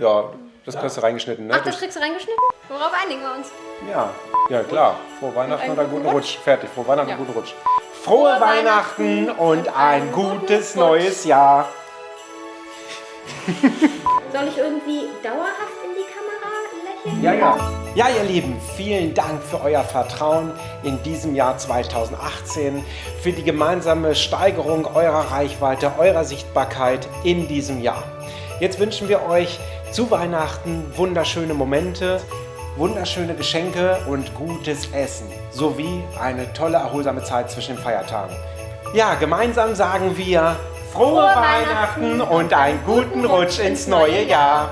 Ja, das kriegst du reingeschnitten, ne? Ach, das kriegst du reingeschnitten? Worauf einigen wir uns? Ja, ja klar. Frohe Weihnachten und einen guten Rutsch. Fertig. Frohe Weihnachten Ja. und einen guten Rutsch. Frohe Weihnachten und ein gutes neues Jahr. Soll ich irgendwie dauerhaft in die Kamera lächeln? Ja, ja. Ja, ihr Lieben, vielen Dank für euer Vertrauen in diesem Jahr 2018, für die gemeinsame Steigerung eurer Reichweite, eurer Sichtbarkeit in diesem Jahr. Jetzt wünschen wir euch zu Weihnachten wunderschöne Momente, wunderschöne Geschenke und gutes Essen sowie eine tolle erholsame Zeit zwischen den Feiertagen. Ja, gemeinsam sagen wir frohe, frohe Weihnachten, Weihnachten und einen guten Rutsch ins neue Jahr.